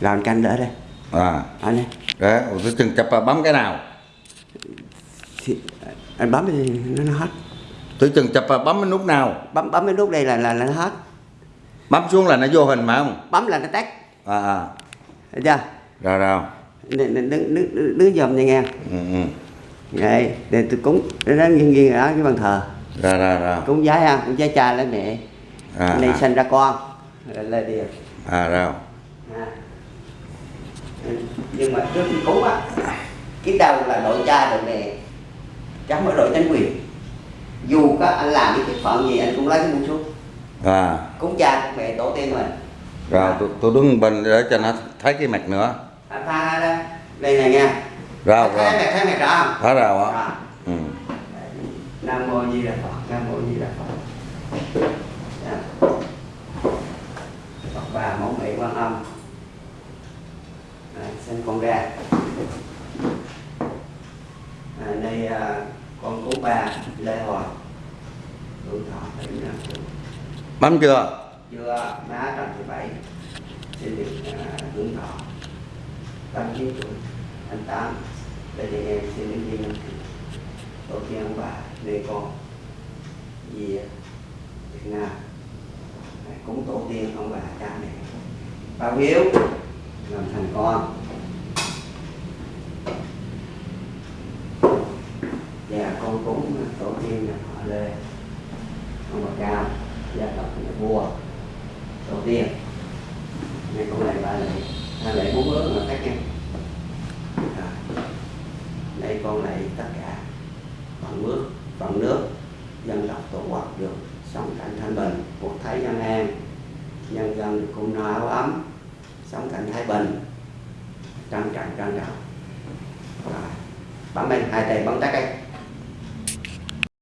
rồi anh canh đỡ đây. À. Anh ấy đấy tôi chừng chập là bấm cái nào. Thì anh bấm thì nó, nó hết. Tôi chừng chập là bấm cái nút nào. Bấm bấm cái nút đây là là, là nó hết. Bấm xuống là nó vô hình mà không? Bấm là nó tắt. À à. Thấy chưa? Rồi rồi. Đứng đứng đứng dòm nha nghe. Ừ, ừ. đây để tôi cúng nó nghiêng nghiêng ở cái bàn thờ. Rồi rồi rồi. Cúng giái ha cúng giái cha lấy mẹ. À, này à, sinh ra con. Rồi lên đi. À rồi. Nhưng mà trước khi cúng á cái đầu là đội cha đội mẹ chứ không phải đội chính quyền. Dù có anh làm cái chức phận gì anh cũng lấy cái muỗng xuống. À. Cúng cha mẹ tổ tiên mình. Rồi tôi, tôi đứng bên để cho nó thấy cái mặt nữa. Anh pha ra đây này nha. Rồi thấy rồi. mẹ thấy mẹ rõ không? Thấy rồi á ừ. nam mô di đà phật nam mô di đà phật. Dạ. phật bà mẫu mẹ quan âm à, xin con ra. À, đây à, con cúng bà lê hòa. Hưởng thọ bảy mươi năm tuổi. Bấm chưa? Chưa má trần thị bảy. Xin được à, hưởng thọ tám chín tuổi. Anh tám đây thì em xin đến viên năm tổ tiên ông bà đây con gì Việt Nam. Cúng tổ tiên ông bà cha mẹ. Bao hiếu làm thành con và con cúng tổ tiên là họ lê. Ông bà cao, gia tộc nhà vua. Tổ tiên này con lại ba lệ hai lệ bốn bước là khác nhau đây con lại tất cả bằng nước bằng nước, dân tộc tổ quốc được sống cảnh thanh bình cuộc thấy dân an. Nhân dân cùng no áo ấm, sống cảnh thái bình. Trân trọng trân trọng. Bấm bên, hai tay bấm tắt cái